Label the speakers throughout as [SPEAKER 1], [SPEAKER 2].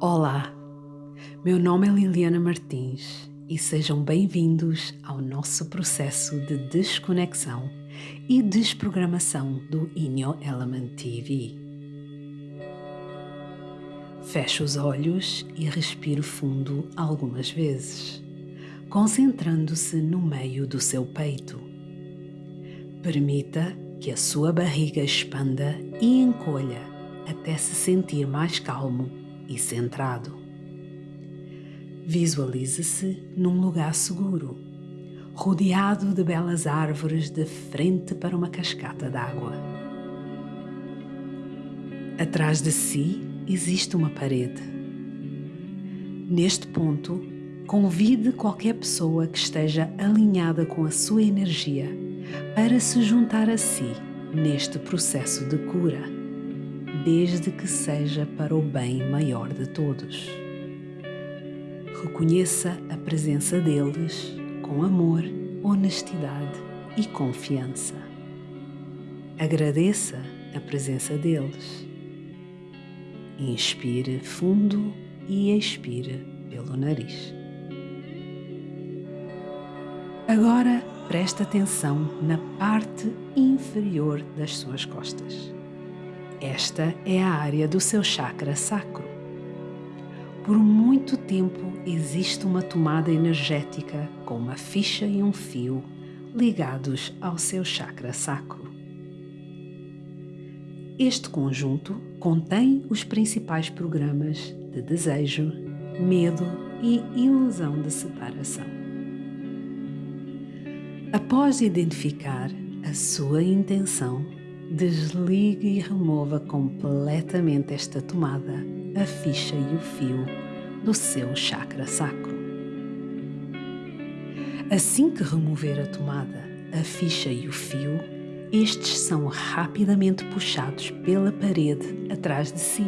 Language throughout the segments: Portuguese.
[SPEAKER 1] Olá, meu nome é Liliana Martins e sejam bem-vindos ao nosso processo de desconexão e desprogramação do Inyo Element TV. Feche os olhos e respire fundo algumas vezes, concentrando-se no meio do seu peito. Permita que a sua barriga expanda e encolha até se sentir mais calmo e centrado. Visualize-se num lugar seguro, rodeado de belas árvores de frente para uma cascata d'água. Atrás de si existe uma parede. Neste ponto, convide qualquer pessoa que esteja alinhada com a sua energia para se juntar a si neste processo de cura desde que seja para o bem maior de todos. Reconheça a presença deles com amor, honestidade e confiança. Agradeça a presença deles. Inspire fundo e expire pelo nariz. Agora preste atenção na parte inferior das suas costas. Esta é a área do seu chakra sacro. Por muito tempo existe uma tomada energética com uma ficha e um fio ligados ao seu chakra sacro. Este conjunto contém os principais programas de desejo, medo e ilusão de separação. Após identificar a sua intenção Desligue e remova completamente esta tomada, a ficha e o fio do seu chakra sacro. Assim que remover a tomada, a ficha e o fio, estes são rapidamente puxados pela parede atrás de si,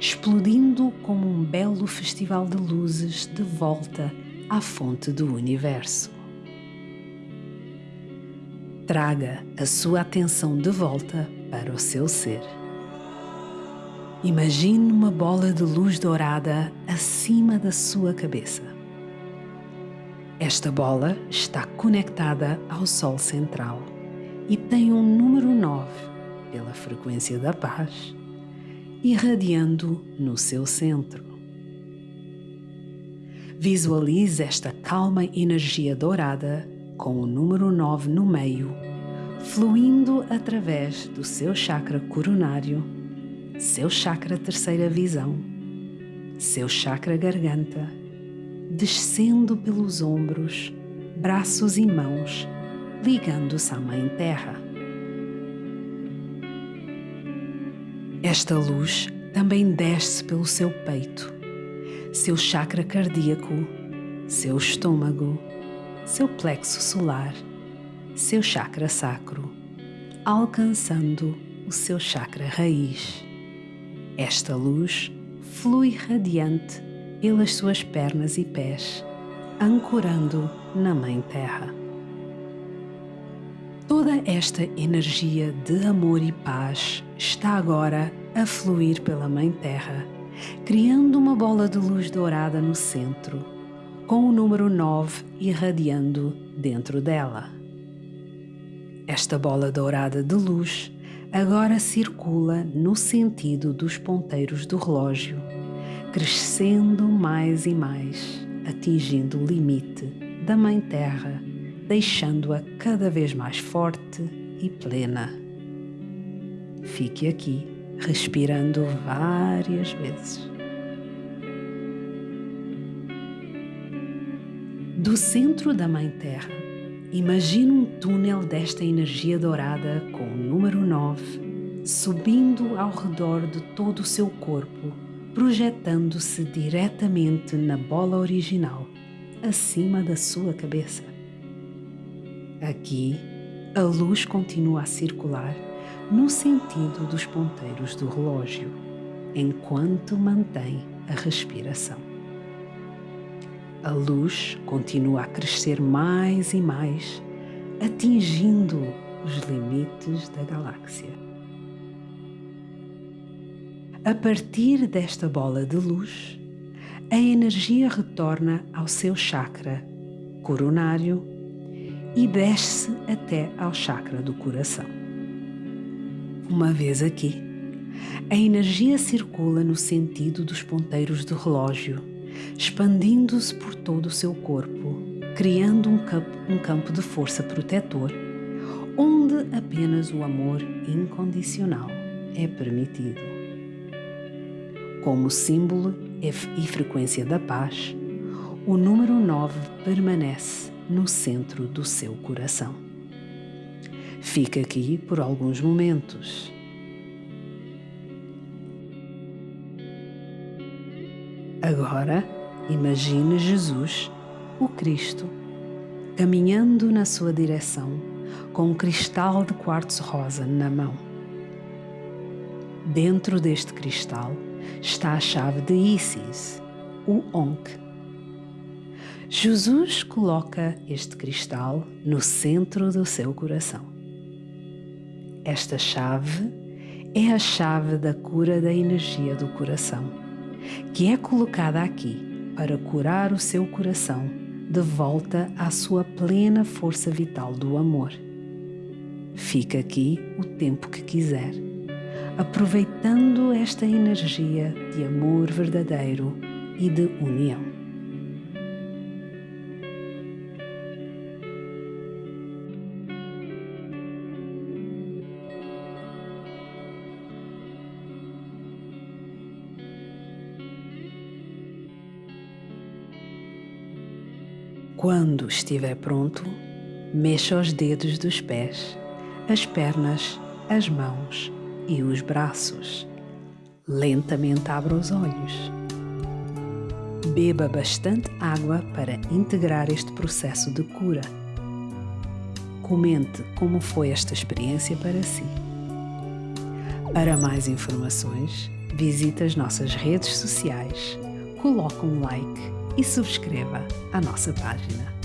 [SPEAKER 1] explodindo como um belo festival de luzes de volta à fonte do universo. Traga a sua atenção de volta para o seu ser. Imagine uma bola de luz dourada acima da sua cabeça. Esta bola está conectada ao Sol central e tem um número 9 pela frequência da paz, irradiando no seu centro. Visualize esta calma energia dourada com o número 9 no meio, fluindo através do seu chakra coronário, seu chakra terceira visão, seu chakra garganta, descendo pelos ombros, braços e mãos, ligando-se à Mãe Terra. Esta luz também desce pelo seu peito, seu chakra cardíaco, seu estômago, seu plexo solar, seu chakra sacro, alcançando o seu chakra raiz. Esta luz flui radiante pelas suas pernas e pés, ancorando na Mãe Terra. Toda esta energia de amor e paz está agora a fluir pela Mãe Terra, criando uma bola de luz dourada no centro com o número 9 irradiando dentro dela. Esta bola dourada de luz agora circula no sentido dos ponteiros do relógio, crescendo mais e mais, atingindo o limite da Mãe Terra, deixando-a cada vez mais forte e plena. Fique aqui, respirando várias vezes. Do centro da Mãe Terra, imagine um túnel desta energia dourada com o número 9 subindo ao redor de todo o seu corpo, projetando-se diretamente na bola original, acima da sua cabeça. Aqui, a luz continua a circular no sentido dos ponteiros do relógio, enquanto mantém a respiração. A luz continua a crescer mais e mais, atingindo os limites da galáxia. A partir desta bola de luz, a energia retorna ao seu chakra coronário e desce até ao chakra do coração. Uma vez aqui, a energia circula no sentido dos ponteiros do relógio, expandindo-se por todo o seu corpo, criando um campo, um campo de força protetor, onde apenas o amor incondicional é permitido. Como símbolo e frequência da paz, o número 9 permanece no centro do seu coração. Fica aqui por alguns momentos. Agora, imagine Jesus, o Cristo, caminhando na sua direção com um cristal de quartzo rosa na mão. Dentro deste cristal está a chave de Isis, o Onk. Jesus coloca este cristal no centro do seu coração. Esta chave é a chave da cura da energia do coração, que é colocada aqui para curar o seu coração de volta à sua plena força vital do amor. Fica aqui o tempo que quiser aproveitando esta energia de amor verdadeiro e de união. Quando estiver pronto, mexa os dedos dos pés, as pernas, as mãos e os braços. Lentamente abra os olhos. Beba bastante água para integrar este processo de cura. Comente como foi esta experiência para si. Para mais informações, visite as nossas redes sociais, coloque um like e subscreva a nossa página.